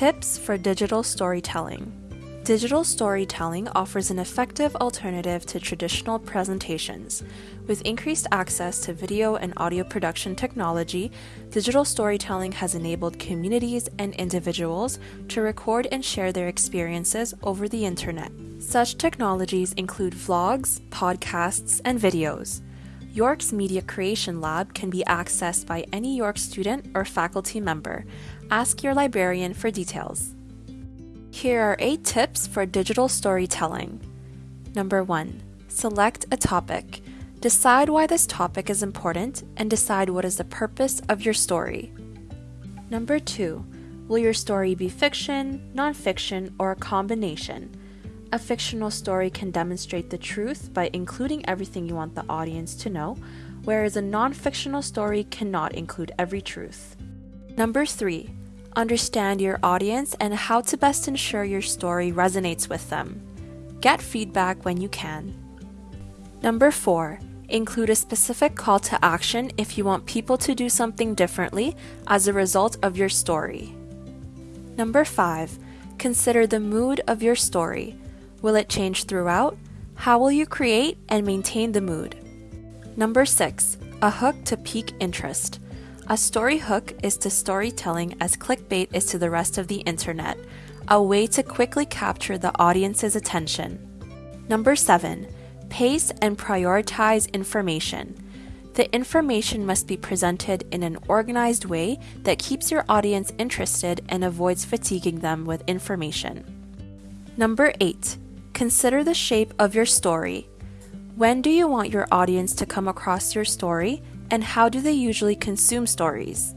Tips for digital storytelling. Digital storytelling offers an effective alternative to traditional presentations. With increased access to video and audio production technology, digital storytelling has enabled communities and individuals to record and share their experiences over the internet. Such technologies include vlogs, podcasts, and videos. York's Media Creation Lab can be accessed by any York student or faculty member. Ask your librarian for details. Here are 8 tips for digital storytelling. Number 1. Select a topic. Decide why this topic is important and decide what is the purpose of your story. Number 2. Will your story be fiction, nonfiction, or a combination? A fictional story can demonstrate the truth by including everything you want the audience to know, whereas a non-fictional story cannot include every truth. Number 3 understand your audience, and how to best ensure your story resonates with them. Get feedback when you can. Number 4. Include a specific call to action if you want people to do something differently as a result of your story. Number 5. Consider the mood of your story. Will it change throughout? How will you create and maintain the mood? Number 6. A hook to pique interest. A story hook is to storytelling as clickbait is to the rest of the internet, a way to quickly capture the audience's attention. Number 7. Pace and prioritize information. The information must be presented in an organized way that keeps your audience interested and avoids fatiguing them with information. Number 8. Consider the shape of your story. When do you want your audience to come across your story and how do they usually consume stories?